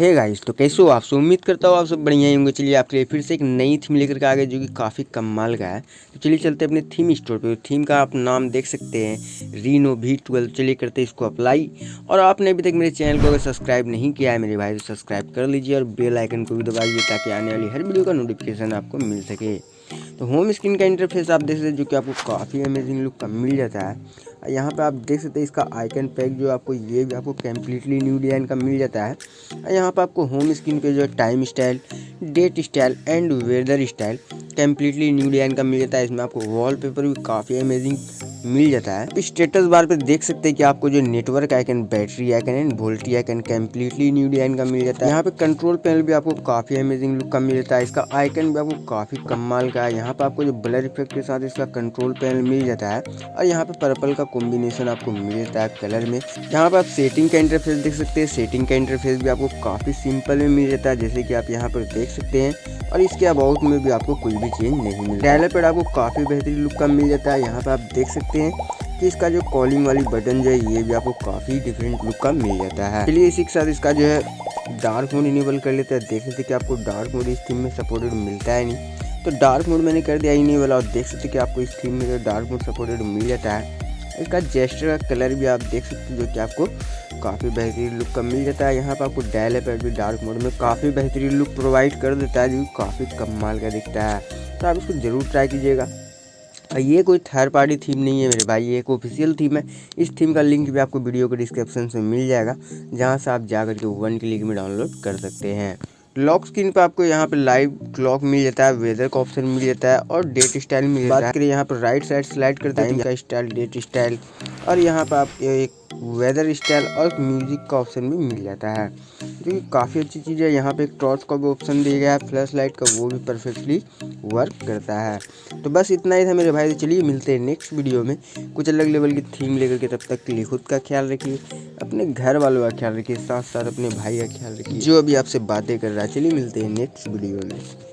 Hey guys तो कैसे हो? आप सब उम्मीद करता हूँ आप सब बढ़िया ही होंगे। चलिए आपके लिए फिर से एक नई थीम लेकर के आ गए जो कि काफ़ी कमाल का है। तो चलिए चलते हैं अपने थीम स्टोर पे। थीम का आप नाम देख सकते हैं रीनो वी ट्वेल्व चलिए करते हैं इसको अप्लाई और आपने अभी तक मेरे चैनल को अगर सब्सक्राइब नहीं किया है, मेरे भाई तो सब्सक्राइब कर लीजिए और बेल आइकन को भी दबाइए, ताकि आने वाली हर वीडियो का नोटिफिकेशन आपको मिल सके। तो होम स्क्रीन का इंटरफेस आप देख सकते हैं, जो कि आपको काफ़ी अमेजिंग लुक का मिल जाता है। यहाँ पे आप देख सकते हैं इसका आइकन पैक जो आपको ये भी आपको कम्प्लीटली न्यू डिज़ाइन का मिल जाता है। यहाँ पर आपको होम स्क्रीन पे जो है time style date style and weather style completely new design का मिल जाता है। इसमें आपको वॉलपेपर भी काफ़ी अमेजिंग मिल जाता है। स्टेटस बार पे देख सकते हैं कि आपको जो network icon battery icon and VoLTE icon completely new design का मिल जाता है। यहाँ पे कंट्रोल पैनल भी आपको काफ़ी अमेजिंग लुक का मिल जाता है। इसका आइकन भी आपको काफ़ी कमाल का है। यहाँ पे आपको जो ब्लर इफ़ेक्ट के साथ इसका कंट्रोल पैनल मिल जाता है और यहाँ पे पर्पल का कॉम्बिनेशन आपको मिल जाता है कलर में। यहाँ पे आप सेटिंग का इंटरफेस देख सकते हैं। सेटिंग का इंटरफेस भी आपको काफ़ी सिंपल में मिल जाता है, जैसे कि आप यहाँ पर देख सकते हैं। और इसके अबाउट में भी आपको कोई भी चेंज नहीं मिलता। डायलर पैड आपको काफ़ी बेहतरीन लुक का मिल जाता है। यहाँ पे आप देख सकते हैं कि इसका जो कॉलिंग वाली बटन जो है, ये भी आपको काफ़ी डिफरेंट लुक का मिल जाता है। चलिए इसी के साथ इसका जो है डार्क मोड इनेबल कर लेते हैं। देख सकते कि आपको डार्क मोड इस थीम में सपोर्टेड मिलता है नहीं। तो डार्क मोड मैंने कर दिया इनेबल और देख सकते कि आपको इस थीम में जो डार्क मोड सपोर्टेड मिल जाता है। इसका जेस्टर का कलर भी आप देख सकते हैं, जो कि आपको काफ़ी बेहतरीन लुक का मिल जाता है। यहाँ पर आपको डायल पैड भी डार्क मोड में काफ़ी बेहतरीन लुक प्रोवाइड कर देता है, जो काफ़ी कमाल का दिखता है। तो आप इसको ज़रूर ट्राई कीजिएगा। ये कोई थर्ड पार्टी थीम नहीं है मेरे भाई ये एक ऑफिशियल थीम है। इस थीम का लिंक भी आपको वीडियो के डिस्क्रिप्शन में मिल जाएगा जहाँ से आप जाकर के वन क्लिक में डाउनलोड कर सकते हैं। लॉक स्क्रीन पर आपको यहाँ पे लाइव क्लॉक मिल जाता है वेदर का ऑप्शन मिल जाता है और डेट स्टाइल मिल जाता है। यहाँ पर राइट साइड स्लाइड करता है। स्टाइल डेट स्टाइल और यहाँ पर आप एक वेदर स्टाइल और म्यूज़िक का ऑप्शन भी मिल जाता है। जो कि काफ़ी अच्छी चीज़ है। यहाँ पे एक टॉर्च का भी ऑप्शन दिया गया है। फ्लैश लाइट का वो भी परफेक्टली वर्क करता है। तो बस इतना ही था मेरे भाई। चलिए मिलते हैं नेक्स्ट वीडियो में। कुछ अलग लेवल की थीम लेकर के तब तक के लिए खुद का ख्याल रखिए। अपने घर वालों का ख्याल रखिए। साथ साथ अपने भाई का ख्याल रखिए। जो अभी आपसे बातें कर रहा है। चलिए मिलते हैं नेक्स्ट वीडियो में।